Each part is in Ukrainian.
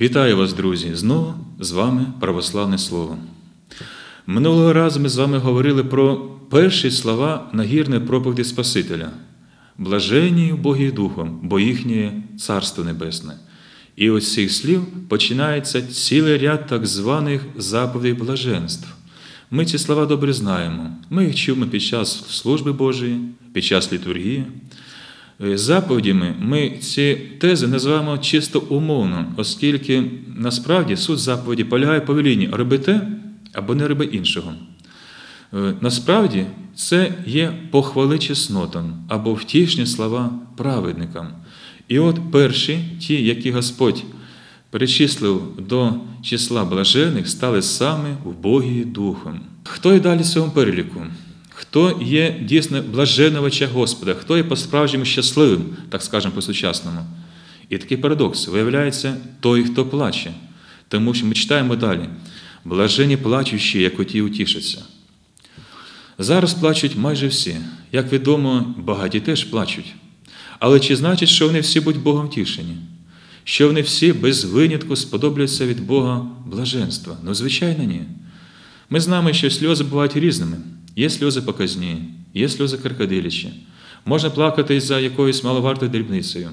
Вітаю вас, друзі! Знову з вами православне слово. Минулого разу ми з вами говорили про перші слова нагірної проповіді Спасителя. Блаженні Богі Духом, бо їхнє Царство Небесне. І ось цих слів починається цілий ряд так званих заповідей блаженств. Ми ці слова добре знаємо. Ми їх чуємо під час служби Божої, під час літургії. Е, заповідями ми ці тези називаємо чисто умовно, оскільки насправді суть заповіді полягає по велінні роби те або не роби іншого. Е, насправді це є похвали чеснотам або втішні слова праведникам. І от перші, ті, які Господь перечислив до числа блажених, стали саме в Богі Духом. Хто і далі в цьому переліку? Хто є дійсно блаженновича Господа, хто є по-справжньому щасливим, так скажемо по-сучасному. І такий парадокс виявляється той, хто плаче. Тому що ми читаємо далі: блажені плачущі, як оті утішаться. Зараз плачуть майже всі. Як відомо, багаті теж плачуть. Але чи значить, що вони всі будуть Богом тішені? Що вони всі без винятку сподобляться від Бога блаженства? Ну, звичайно, ні. Ми знаємо, що сльози бувають різними. Є сльози показні, є сльози крокодилячі. Можна плакати за якоюсь маловартою дрібницею.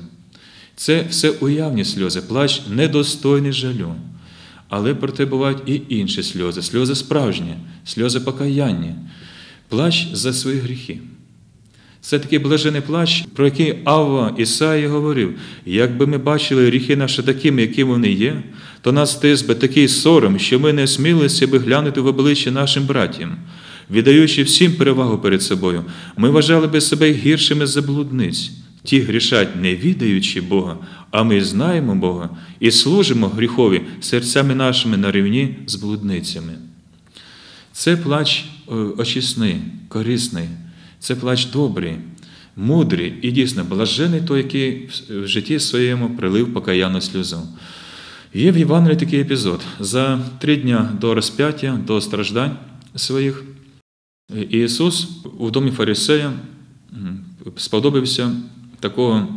Це все уявні сльози, плач недостойний жалю. Але проте бувають і інші сльози, сльози справжні, сльози покаяння, плач за свої гріхи. Це такий блажений плач, про який Авва Ісаї говорив: якби ми бачили гріхи наші такими, якими вони є, то нас тис би такий сором, що ми не смілися би глянути в обличчя нашим братям віддаючи всім перевагу перед собою, ми вважали би себе гіршими за блудниць. Ті грішать, не відаючи Бога, а ми знаємо Бога і служимо гріхові серцями нашими на рівні з блудницями. Це плач е, очисний, корисний, це плач добрий, мудрий і дійсно блажений той, який в житті своєму прилив покаянну сльозу. Є в Євангелії такий епізод. За три дня до розп'яття, до страждань своїх. Ісус у домі Фарисея сподобався такого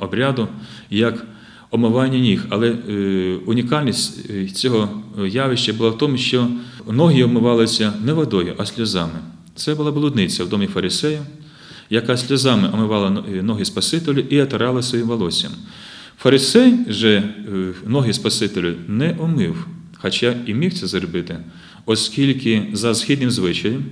обряду, як омивання ніг. Але е, унікальність е, цього явища була в тому, що ноги омивалися не водою, а сльозами. Це була блудниця в домі Фарисея, яка сльозами омивала ноги Спасителю і отирала своїм волоссям. Фарисей же е, ноги Спасителю не омив, хоча і міг це зробити, оскільки за східним звичаєм.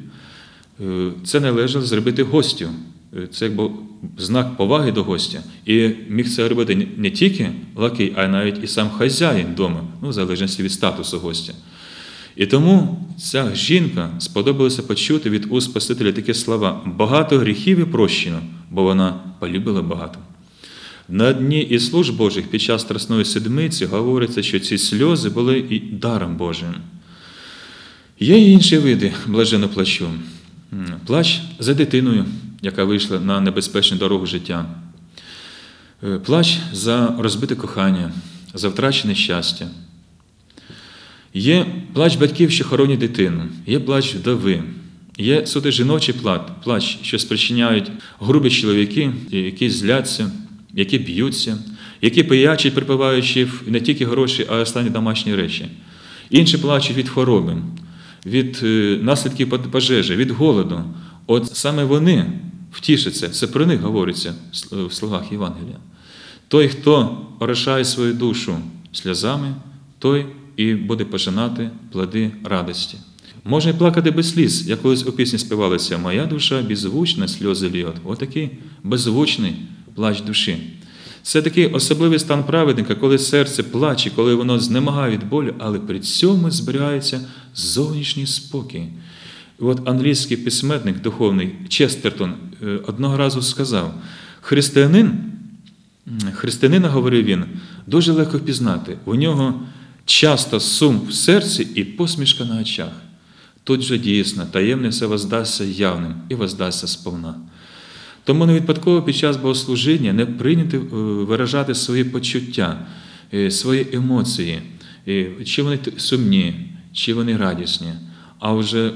Е, це належало зробити гостю. Е, це якби знак поваги до гостя. І міг це робити не тільки лакей, а навіть і сам хазяїн вдома, ну, в залежності від статусу гостя. І тому ця жінка сподобалося почути від уст Спасителя такі слова: багато гріхів і прощено, бо вона полюбила багато. На дні і служб Божих під час Страсної седмиці говориться, що ці сльози були і даром Божим. Є й інші види блаженно плачу. Плач за дитиною, яка вийшла на небезпечну дорогу життя. Е, плач за розбите кохання, за втрачене щастя. Є плач батьків, що хоронять дитину, є плач вдови, є суто жіночий плач, що спричиняють грубі чоловіки, які зляться, які б'ються, які пиячать, припиваючи не тільки гроші, а й останні домашні речі. Інші плачуть від хвороби, від е, наслідків пожежі, від голоду. От саме вони втішаться, це про них говориться в словах Євангелія. Той, хто орошає свою душу сльозами, той і буде пожинати плоди радості. Можна і плакати без сліз, як колись у пісні співалися Моя душа беззвучна, сльози ліот. Отакий беззвучний плач душі. Це такий особливий стан праведника, коли серце плаче, коли воно знемагає від болю, але при цьому зберігається зовнішній спокій. От англійський письменник духовний Честертон е, одного разу сказав: християнин, християнина, говорив він, дуже легко впізнати. У нього часто сум в серці і посмішка на очах. Тут же дійсно таємне все воздасться явним і воздасться сповна. Тому не випадково під час богослужіння не прийняти е, виражати свої почуття, е, свої емоції, чи вони сумні, чи вони радісні. А вже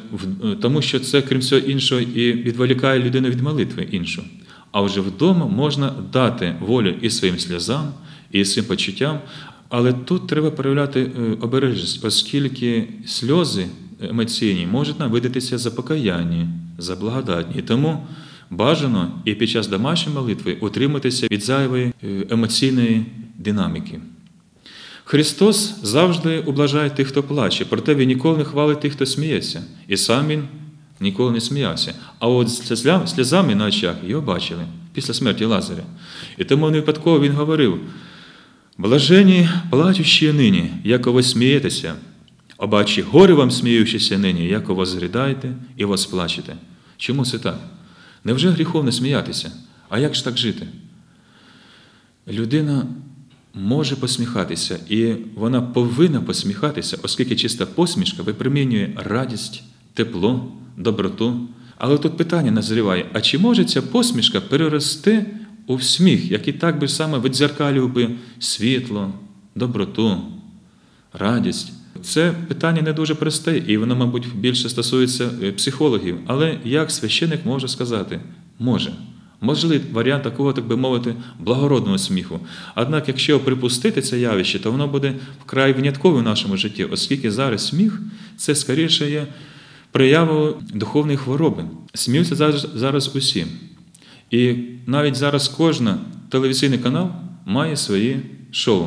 тому, що це, крім всього іншого, і відволікає людину від молитви іншу. А вже вдома можна дати волю і своїм сльозам, і своїм почуттям, Але тут треба проявляти е, обережність, оскільки сльози емоційні можуть нам видатися за покаяння, за благодатні. Тому бажано і під час домашньої молитви утриматися від зайвої е, емоційної динаміки. Христос завжди облажає тих, хто плаче, проте Він ніколи не хвалить тих, хто сміється. І сам Він ніколи не сміявся. А от сльозами на очах його бачили після смерті Лазаря. І тому не випадково він говорив: блажені плачущі нині, яко смієтеся, обачі горе вам сміючися нині, яко вас зрідаєте і вас плачете. Чому це так? Невже гріховно сміятися? А як ж так жити? Людина може посміхатися, і вона повинна посміхатися, оскільки чиста посмішка випромінює радість, тепло, доброту. Але тут питання назріває: а чи може ця посмішка перерости у сміх, який так би саме відзеркалював би світло, доброту, радість? Це питання не дуже просте, і воно, мабуть, більше стосується е, психологів. Але як священик може сказати? Може. Можливий варіант такого, так би мовити, благородного сміху. Однак, якщо припустити це явище, то воно буде вкрай виняткове в нашому житті, оскільки зараз сміх це скоріше є проявою духовної хвороби. Сміються зараз, зараз усі. І навіть зараз кожен телевізійний канал має свої шоу,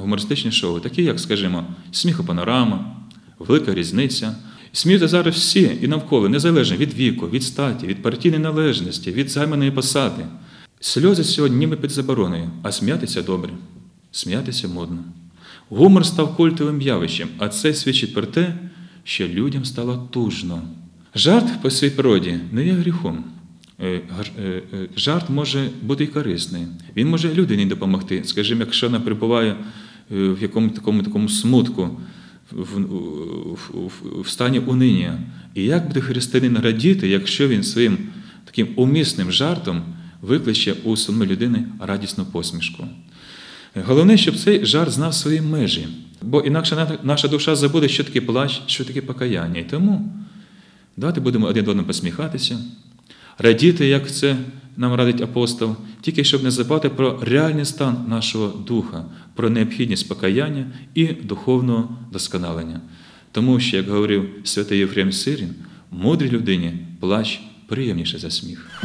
гумористичні шоу, такі, як, скажімо, сміхопанорама, велика різниця. Сміються зараз всі і навколо, незалежно від віку, від статі, від партійної належності, від займаної посади. Сльози сьогодні ніби під забороною, а сміятися добре, сміятися модно. Гумор став культовим явищем, а це свідчить про те, що людям стало тужно. Жарт по своїй природі не є гріхом. Е, е, е, жарт може бути і корисний. Він може людині допомогти. Скажімо, якщо вона перебуває в якомусь такому такому смутку, в, в, в стані униння. І як буде християнин радіти, якщо він своїм таким умісним жартом викличе у самої людини радісну посмішку? Головне, щоб цей жарт знав свої межі, бо інакше наша душа забуде, що таке плач, що таке покаяння. І тому давайте будемо один одному посміхатися, радіти, як це нам радить апостол, тільки щоб не забувати про реальний стан нашого духа, про необхідність покаяння і духовного досконалення. Тому що, як говорив святий Єфрем Сирін, мудрій людині плач приємніше за сміх.